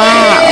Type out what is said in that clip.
哇。